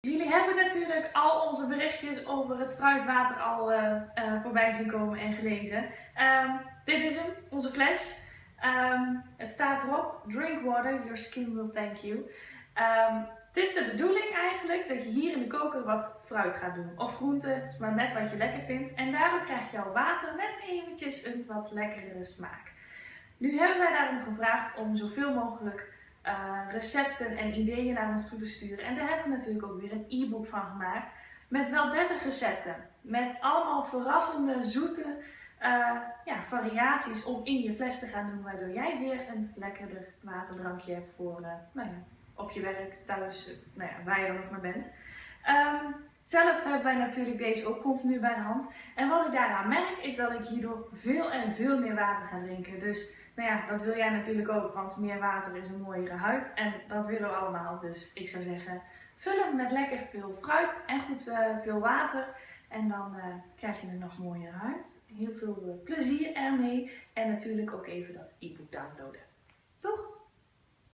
Jullie hebben natuurlijk al onze berichtjes over het fruitwater al uh, uh, voorbij zien komen en gelezen. Um, dit is hem, onze fles. Um, het staat erop, drink water, your skin will thank you. Um, het is de bedoeling eigenlijk dat je hier in de koker wat fruit gaat doen. Of groenten, maar net wat je lekker vindt. En daardoor krijgt jouw water net eventjes een wat lekkere smaak. Nu hebben wij daarom gevraagd om zoveel mogelijk uh, recepten en ideeën naar ons toe te sturen. En daar hebben we natuurlijk ook weer een e-book van gemaakt. Met wel 30 recepten. Met allemaal verrassende, zoete uh, ja, variaties om in je fles te gaan doen. Waardoor jij weer een lekkerder waterdrankje hebt voor uh, nou ja, op je werk, thuis, nou ja, waar je dan ook maar bent. Um, zelf hebben wij natuurlijk deze ook continu bij de hand. En wat ik daaraan merk is dat ik hierdoor veel en veel meer water ga drinken. Dus nou ja, dat wil jij natuurlijk ook, want meer water is een mooiere huid. En dat willen we allemaal. Dus ik zou zeggen, vul hem met lekker veel fruit en goed uh, veel water. En dan uh, krijg je een nog mooiere huid. Heel veel uh, plezier ermee. En natuurlijk ook even dat e-book downloaden.